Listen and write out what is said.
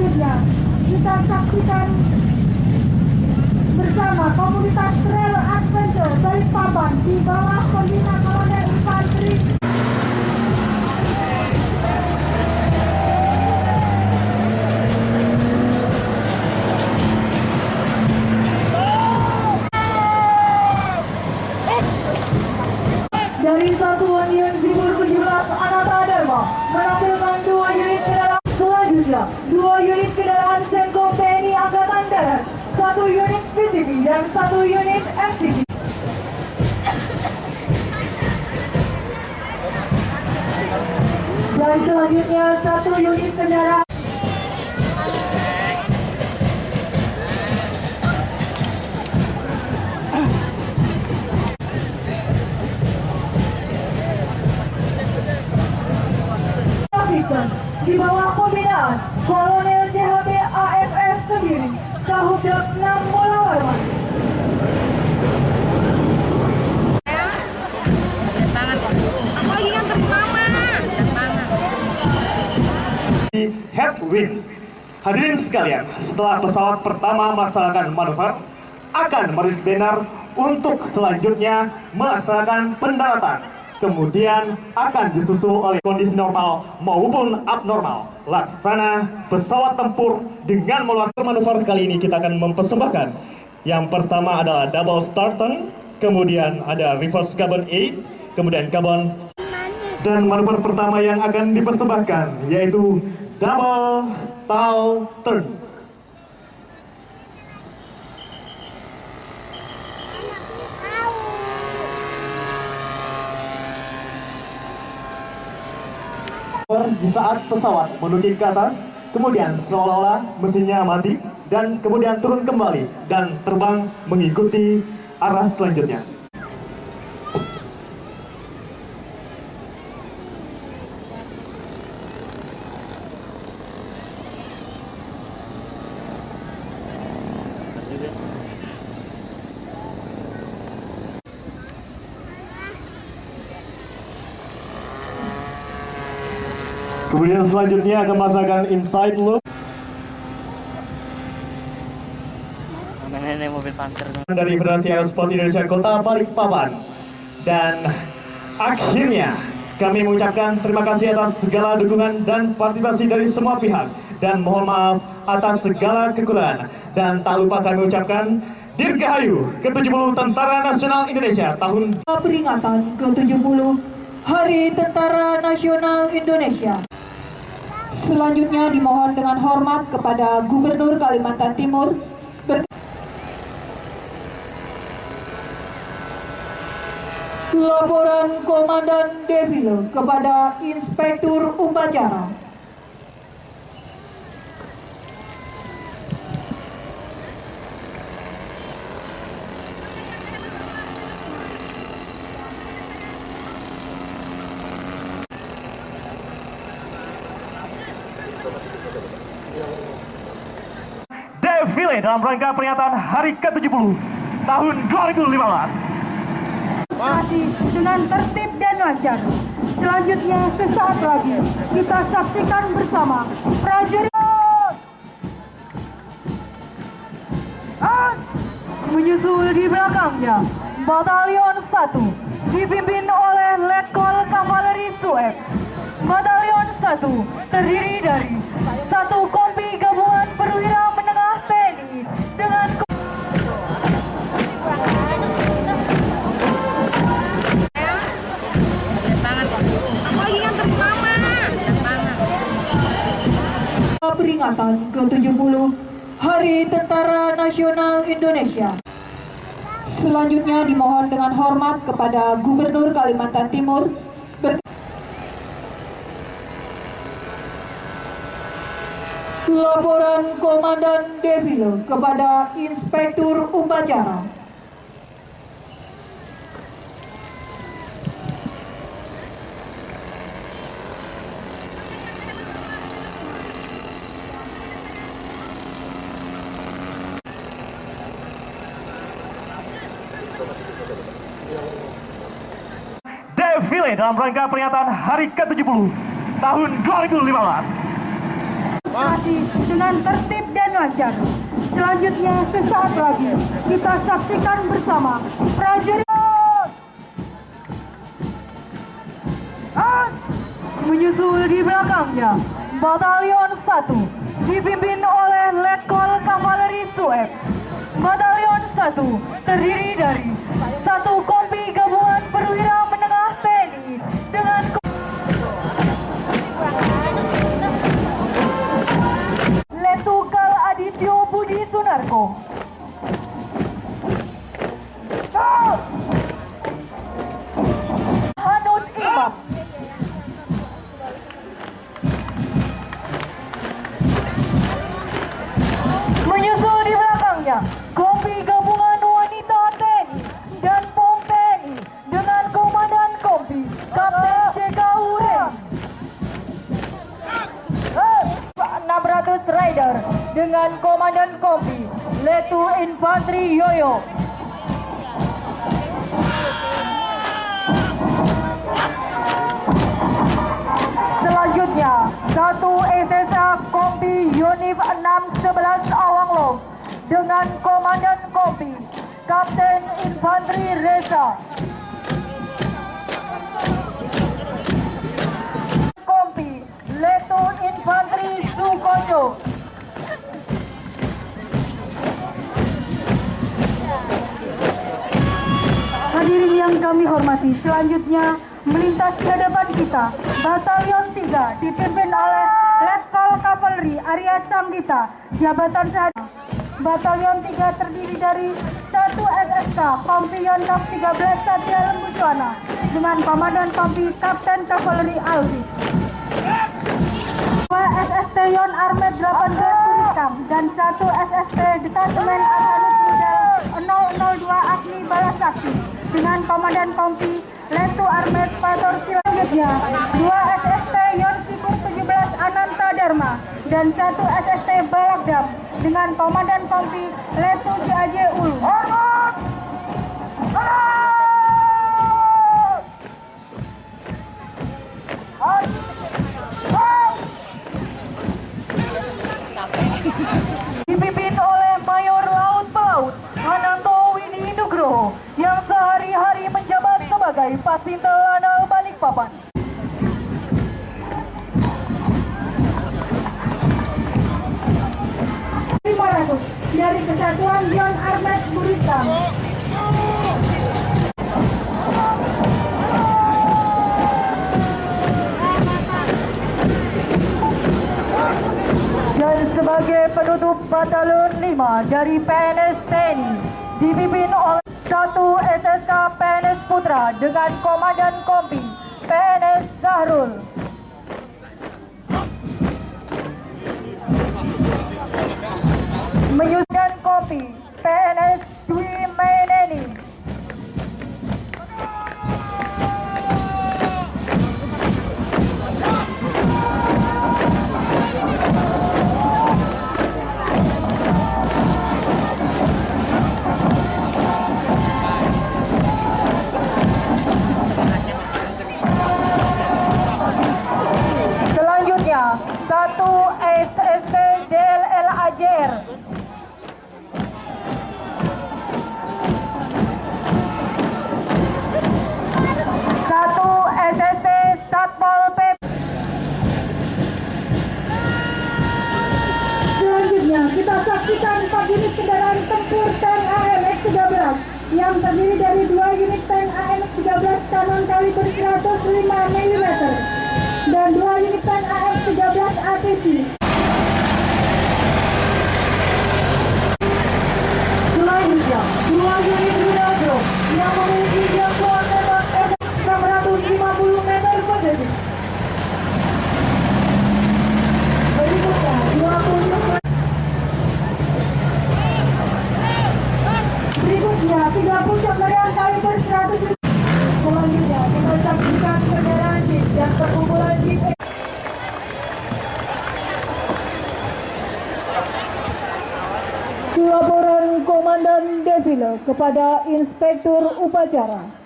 selanjutnya kita saksikan bersama komunitas trail adventure Balikpapan di bawah pembina kolonel infanteri selanjutnya satu unit kendaraan. Di bawah pembinaan Kolonel CHP AFF sendiri Kahudap di headwind. Hadirin sekalian, setelah pesawat pertama melaksanakan manuver, akan merilis banner untuk selanjutnya melaksanakan pendaratan. Kemudian akan disusul oleh kondisi normal maupun abnormal. Laksana pesawat tempur dengan melakukan manuver kali ini kita akan mempersembahkan. Yang pertama adalah double starton, kemudian ada reverse carbon 8, kemudian carbon dan manuver pertama yang akan dipersembahkan yaitu double stall turn. Di saat pesawat menukik ke atas, kemudian seolah-olah mesinnya mati dan kemudian turun kembali dan terbang mengikuti arah selanjutnya. Kemudian selanjutnya akan melaksanakan inside loop Nenek mobil panter. dari Federasi Aerosport Indonesia Kota Balikpapan. Dan akhirnya kami mengucapkan terima kasih atas segala dukungan dan partisipasi dari semua pihak dan mohon maaf atas segala kekurangan dan tak lupa kami ucapkan Dirgahayu ke-70 Tentara Nasional Indonesia tahun peringatan ke-70 Hari Tentara Nasional Indonesia. Selanjutnya dimohon dengan hormat kepada Gubernur Kalimantan Timur Laporan Komandan Devilo kepada Inspektur Upacara. Defile dalam rangka peringatan Hari ke-70 tahun 2015. Masih dengan tertib dan lancar. Selanjutnya sesaat lagi kita saksikan bersama prajurit menyusul di belakangnya Batalion 1 dipimpin oleh Letkol Kavaleri Sueb. Batalion 1 terdiri dari satu peringatan ke-70 Hari Tentara Nasional Indonesia. Selanjutnya dimohon dengan hormat kepada Gubernur Kalimantan Timur Laporan Komandan Devilo kepada Inspektur Upacara. sore dalam rangka peringatan Hari ke-70 tahun 2015. Dengan tertib dan lancar. Selanjutnya sesaat lagi kita saksikan bersama prajurit menyusul di belakangnya Batalion 1 dipimpin oleh Letkol Kavaleri Sueb. Batalion 1 terdiri dari satu kol 哦。Dengan Komandan Kompi Letu Infantri Yoyo. Selanjutnya, satu SSA Kompi Unif 611 Awanglong dengan Komandan Kompi Kapten Infantri Reza. Kompi Letu Infantri Sukojo. Kami hormati, selanjutnya melintas ke depan kita, Batalion 3 dipimpin oleh Letkol Kavaleri Arya Samdita, jabatan saat Batalion 3 terdiri dari satu SSK Kompion Kap 13 Satya Lembu Suwana dengan Komandan Kompi Kapten Kavaleri Aldi. Dua SST Yon Armet 18 Kurikam dan satu SST Detasemen Arkanut Rudal 002 Agni Balasakti dengan Komandan Kompi Letu Armet Pator Selanjutnya, dua SST Yon Sipur 17 Ananta Dharma dan satu SST Balagdam dengan Komandan Kompi Letu CAJ Ulu. Pasintel Lanal Balikpapan. dari Kesatuan Yon Armet Buritam. dan sebagai penutup Batalion 5 dari PNS TNI dipimpin oleh satu SSK PNS Putra dengan Komandan Kompi PNS Zahrul. Menyusun Kompi PNS Dwi saksikan 4 unit kendaraan tempur tank AMX 13 yang terdiri dari dua unit tank AMX 13 kanon kaliber 105 mm dan dua unit tank AMX 13 ATC. Selanjutnya, dua unit rudal drone yang memiliki jangkauan tembak F650 meter persegi. Berikutnya, dua unit Berikutnya, tiga puncak meriam kaliber 100 Selanjutnya, kita saksikan kendaraan jeep dan perkumpulan jeep Laporan Komandan Defile kepada Inspektur Upacara